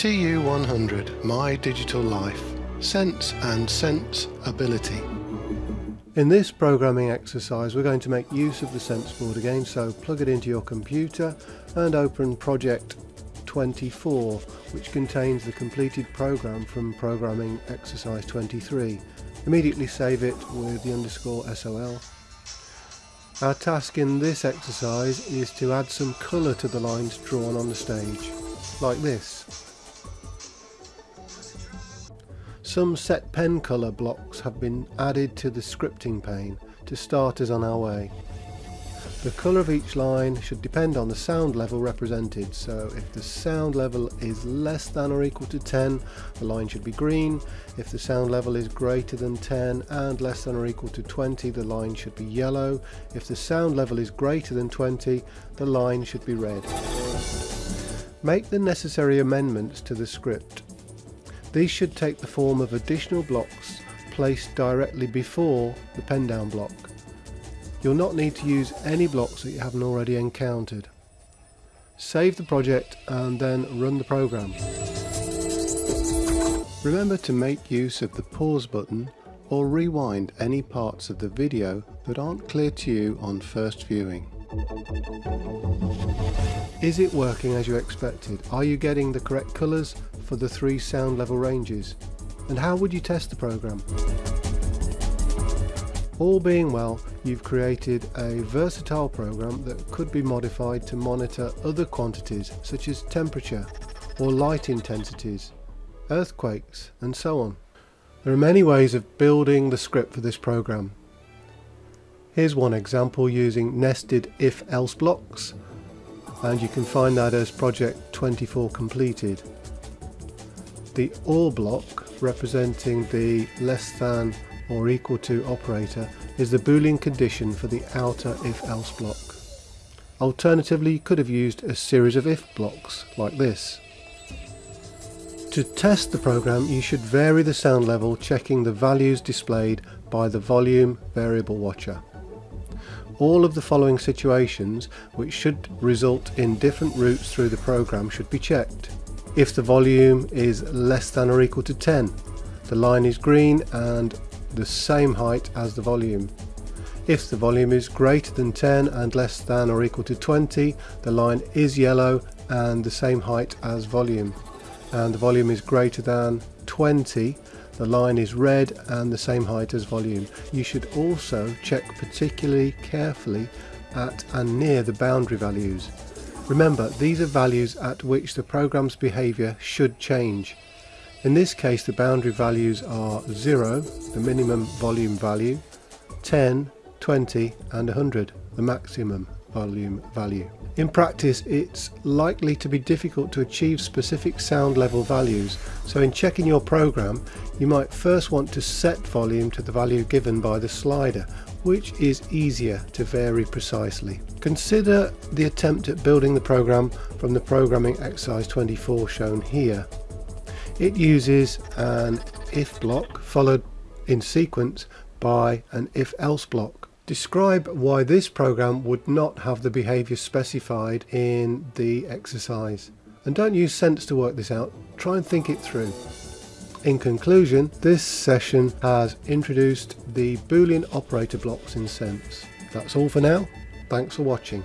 TU100 My Digital Life Sense and Sense Ability. In this programming exercise we're going to make use of the sense board again so plug it into your computer and open project 24 which contains the completed program from programming exercise 23 immediately save it with the underscore sol our task in this exercise is to add some colour to the lines drawn on the stage like this Some set pen colour blocks have been added to the scripting pane to start us on our way. The colour of each line should depend on the sound level represented, so if the sound level is less than or equal to 10, the line should be green. If the sound level is greater than 10 and less than or equal to 20, the line should be yellow. If the sound level is greater than 20, the line should be red. Make the necessary amendments to the script these should take the form of additional blocks placed directly before the pen down block. You'll not need to use any blocks that you haven't already encountered. Save the project and then run the program. Remember to make use of the pause button or rewind any parts of the video that aren't clear to you on first viewing. Is it working as you expected? Are you getting the correct colours for the three sound level ranges? And how would you test the program? All being well, you've created a versatile program that could be modified to monitor other quantities such as temperature or light intensities, earthquakes and so on. There are many ways of building the script for this program. Here's one example using nested if-else blocks and you can find that as project 24 completed. The OR block representing the less than or equal to operator is the boolean condition for the outer if-else block. Alternatively you could have used a series of if blocks like this. To test the program you should vary the sound level checking the values displayed by the volume variable watcher all of the following situations which should result in different routes through the program should be checked. If the volume is less than or equal to 10, the line is green and the same height as the volume. If the volume is greater than 10 and less than or equal to 20, the line is yellow and the same height as volume. And the volume is greater than 20, the line is red and the same height as volume. You should also check particularly carefully at and near the boundary values. Remember, these are values at which the program's behaviour should change. In this case the boundary values are 0, the minimum volume value, 10, 20 and 100, the maximum volume value. In practice it's likely to be difficult to achieve specific sound level values so in checking your program you might first want to set volume to the value given by the slider which is easier to vary precisely. Consider the attempt at building the program from the programming exercise 24 shown here. It uses an if block followed in sequence by an if else block Describe why this program would not have the behaviour specified in the exercise. And don't use sense to work this out, try and think it through. In conclusion, this session has introduced the Boolean operator blocks in Sense. That's all for now, thanks for watching.